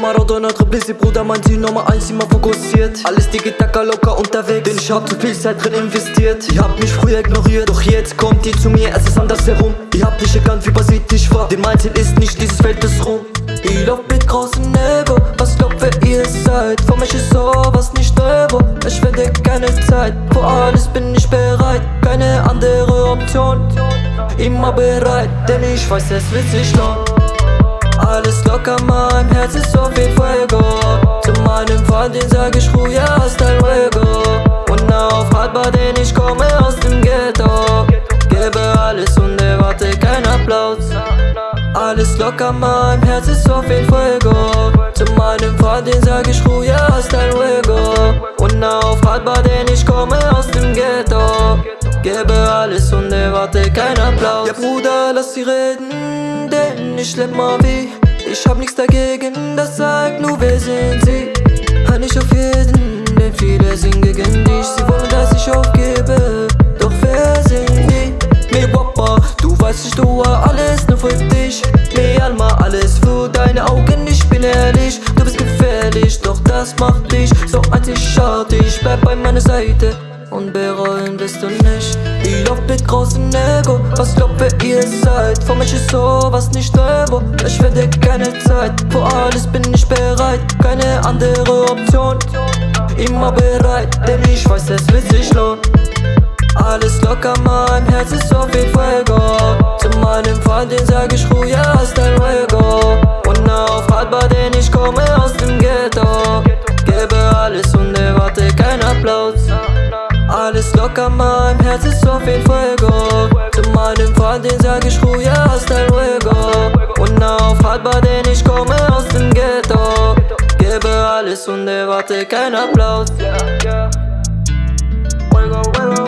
Maradona, Triplisi, Bruder, mein Ziel Nummer eins, immer fokussiert. Alles Digitaka locker unterwegs, denn ich hab zu viel Zeit drin investiert. Ihr habt mich früher ignoriert, doch jetzt kommt ihr zu mir, es ist anders herum Ihr habt nicht erkannt, wie basiert ich war, denn mein Ziel ist nicht, dieses Feld ist rum. Ich lauf mit großen Ego, was glaubt wer ihr seid? Für mich ist sowas nicht Euro, ich werde keine Zeit. Für alles bin ich bereit, keine andere Option. Immer bereit, denn ich weiß, es wird sich lohnen alles locker, mein Herz ist so viel Fuego Zu meinem Freund, den sag ich Ruhe, hasta luego Und auf haltbar, denn ich komme aus dem Ghetto. Gebe alles und erwarte keinen Applaus. Alles locker, mein Herz ist so viel Fuego Zu meinem Freund, den sag ich Ruhe, hasta luego Und auf haltbar, denn ich komme aus dem Ghetto Gebe alles und erwarte keinen Applaus. Ja Bruder, lass sie reden, denn ich leb mal wie. Ich hab nichts dagegen, das sagt nur wer sind sie? Hör nicht auf jeden, denn viele sind gegen dich. Sie wollen, dass ich aufgebe, doch wer sind die? Me Wappa, du weißt ich tue alles nur für dich. Me Alma, alles für deine Augen, ich bin ehrlich. Du bist gefährlich, doch das macht dich so einzigartig. Bleib bei meiner Seite und bereuen wirst du nicht. Ich lauf mit großem Ego, was glaubt wer ihr seid. Für mich ist sowas nicht Euro, ich werde keine Zeit. Für alles bin ich bereit, keine andere Option. Immer bereit, denn ich weiß es wird sich lohnen. Alles locker, mein Herz ist so viel Fuego Zu meinem Freund, den sag ich Ruhe, hasta luego Und auf haltbar, denn ich komme aus dem Ghetto. Gebe alles und erwarte keinen Applaus locker, mein Herz ist so viel Fuego Zu meinem Freund, den sag ich Ruhe, hasta luego Und aufhaltbar, denn ich komme aus dem Ghetto. Gebe alles und erwarte keinen Applaus. Fuego, fuego